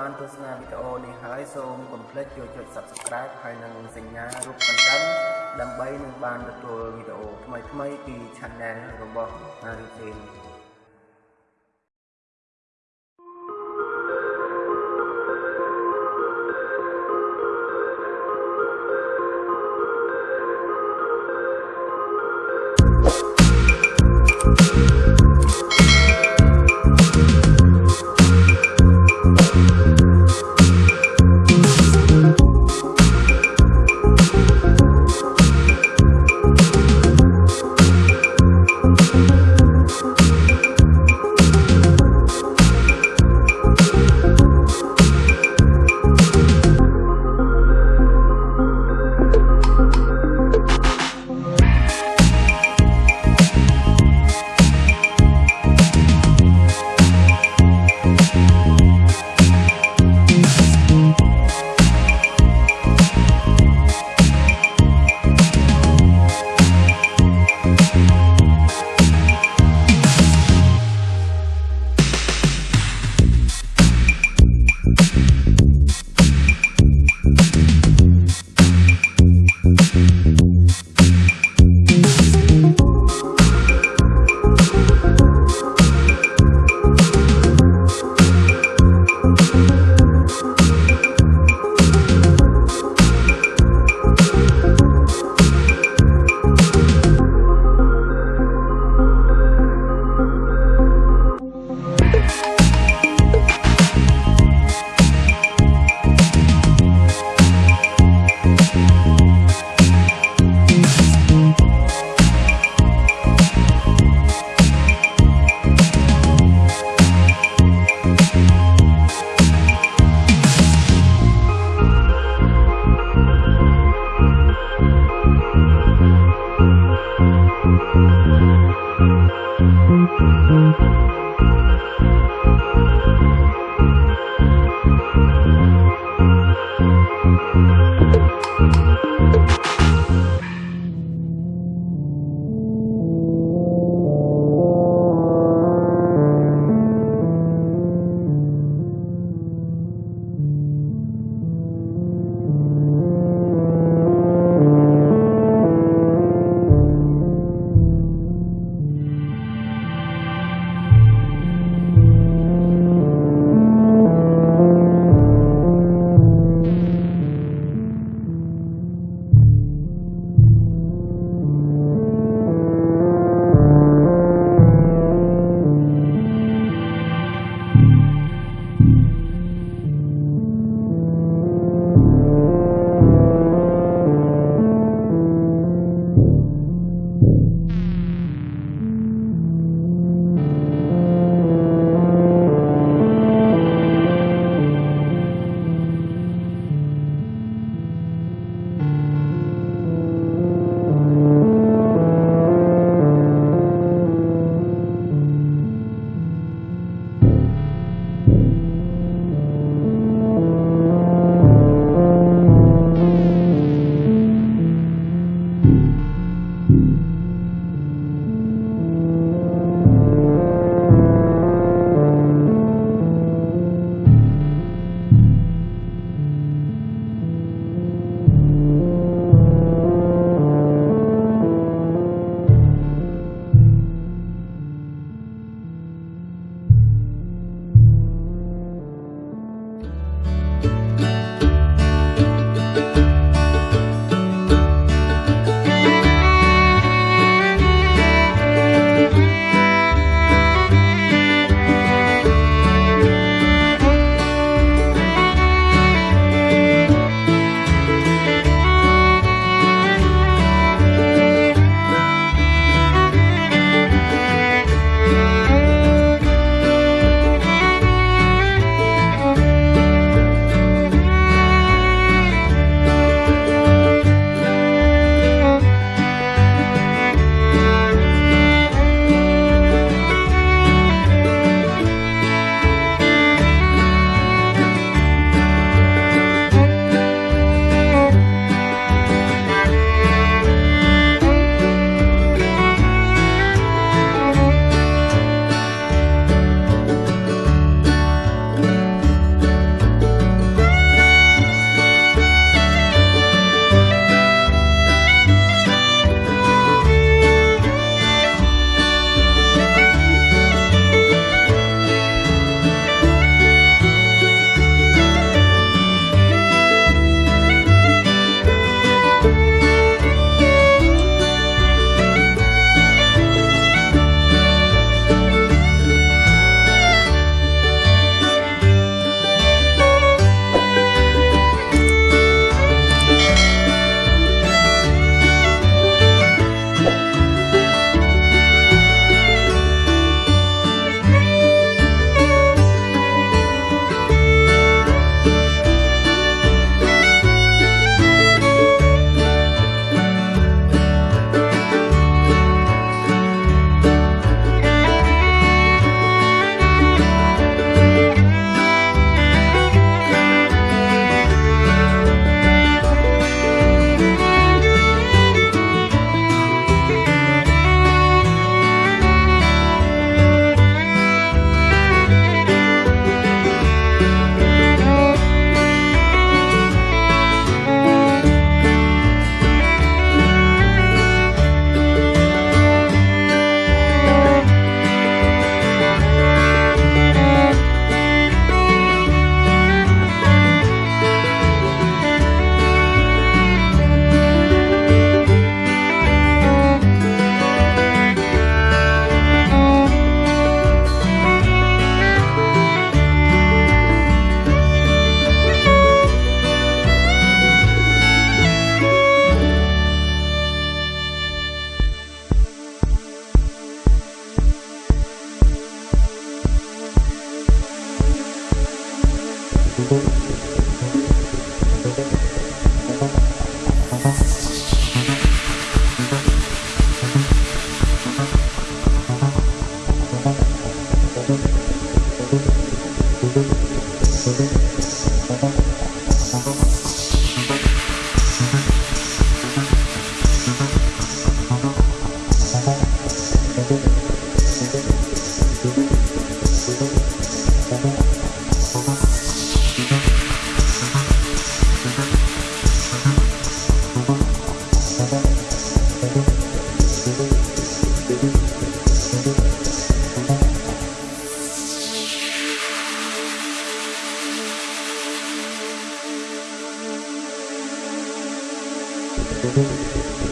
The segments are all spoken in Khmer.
ួស្តីបាទបងប្អូនបើបានទស្សនាវីដេអូនេះហើយសូមកុំភ្លេចចូលចុច Subscribe ហើយនិងសញ្ញារូបកណ្ដឹងដើម្បីនឹងបានទទួលវីដេអូថ្មីៗពី Channel របស់ Harry Jane ។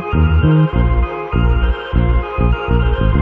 Thank you.